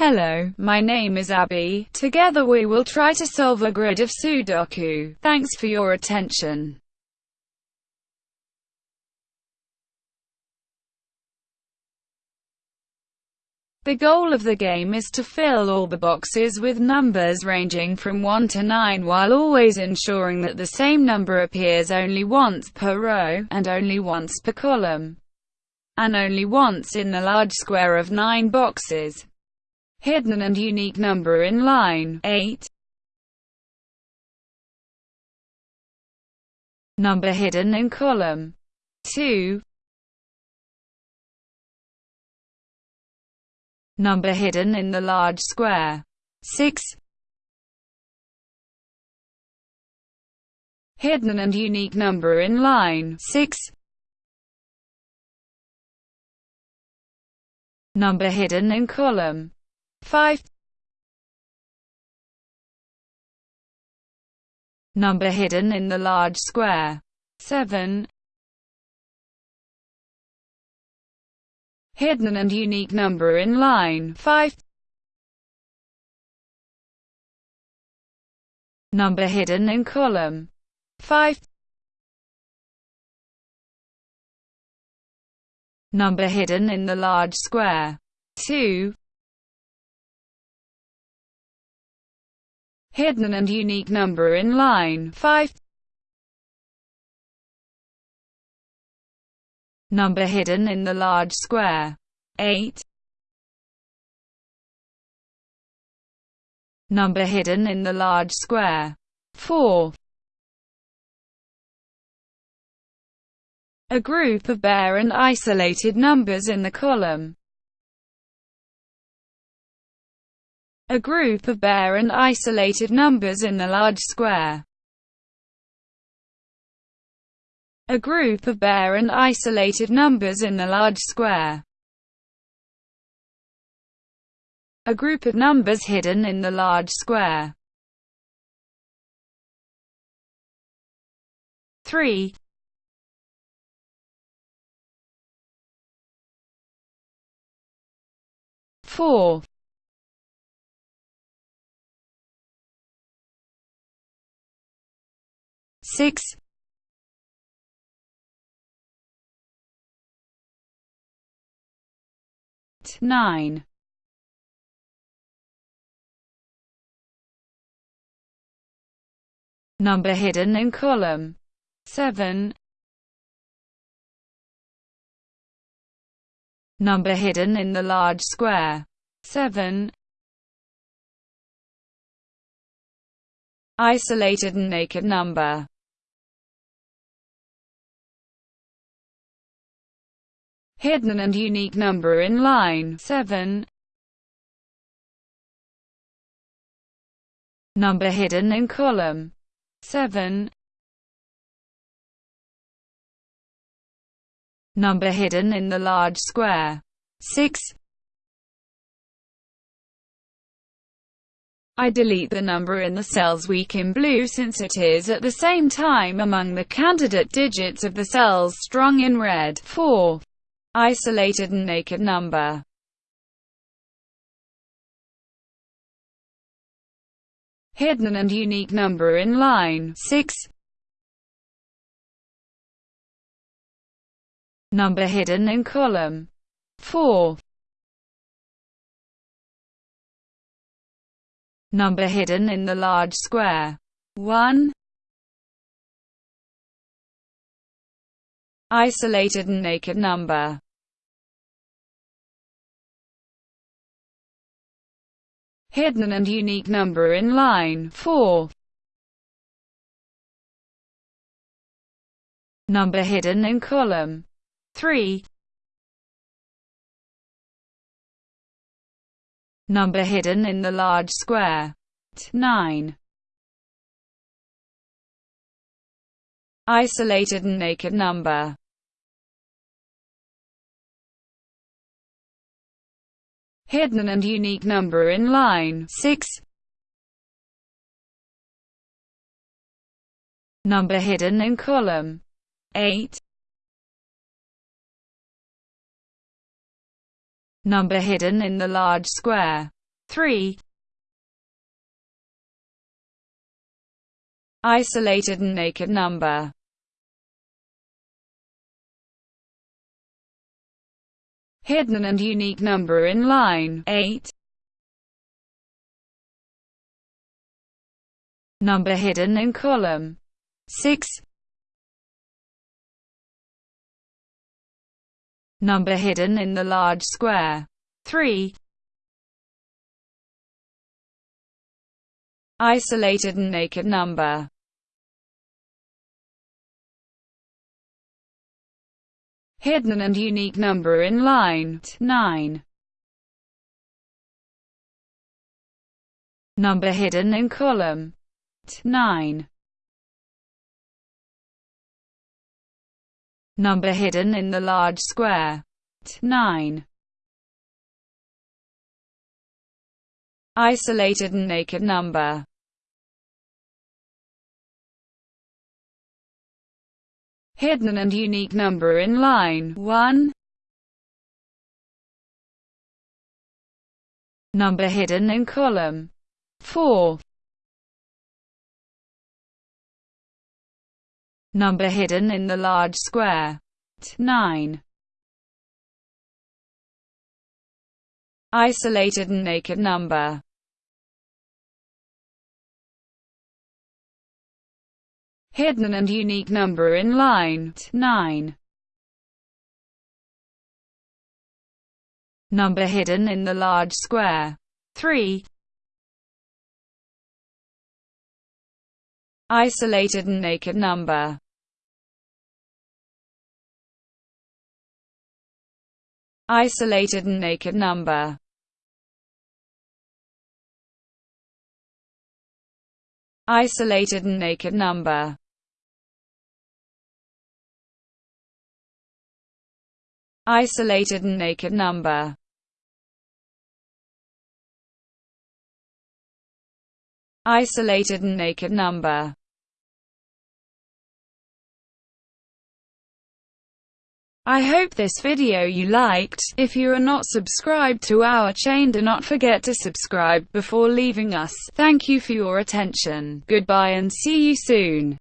Hello, my name is Abby. Together we will try to solve a grid of Sudoku. Thanks for your attention. The goal of the game is to fill all the boxes with numbers ranging from 1 to 9 while always ensuring that the same number appears only once per row, and only once per column, and only once in the large square of 9 boxes. Hidden and unique number in line 8. Number hidden in column 2. Number hidden in the large square. 6. Hidden and unique number in line 6. Number hidden in column 5. Number hidden in the large square 7. hidden and unique number in line 5. Number hidden in column 5. Number hidden in the large square 2. Hidden and unique number in line 5. Number hidden in the large square. 8. Number hidden in the large square. 4. A group of bare and isolated numbers in the column. A group of bare and isolated numbers in the large square. a group of bare and isolated numbers in the large square. A group of numbers hidden in the large square. 3. Four. Six. 9. Number hidden in column 7. Number hidden in the large square 7. Isolated and naked number hidden and unique number in line 7. Number hidden in column 7. Number hidden in the large square 6. I delete the number in the cell's weak in blue since it is at the same time among the candidate digits of the cells strong in red 4 isolated and naked number. Hidden and unique number in line 6. Number hidden in column 4. Number hidden in the large square 1. Isolated and naked number hidden and unique number in line 4. Number hidden in column 3. Number hidden in the large square 9. Isolated and naked number hidden and unique number in line 6. Number hidden in column 8. Number hidden in the large square 3 Isolated and naked number Hidden and unique number in line. 8 Number hidden in column. 6 Number hidden in the large square. 3 Isolated and naked number Hidden and unique number in line. 9 Number hidden in column. 9 Number hidden in the large square. 9 Isolated and naked number Hidden and unique number in line. 1 Number hidden in column. 4 Number hidden in the large square. 9 Isolated and naked number hidden and unique number in line. 9. Number hidden in the large square. 3. Isolated and naked number. Isolated and naked number. Isolated and naked number isolated and naked number. Isolated and naked number. I hope this video you liked. If you are not subscribed to our chain do not forget to subscribe before leaving us. Thank you for your attention. Goodbye and see you soon.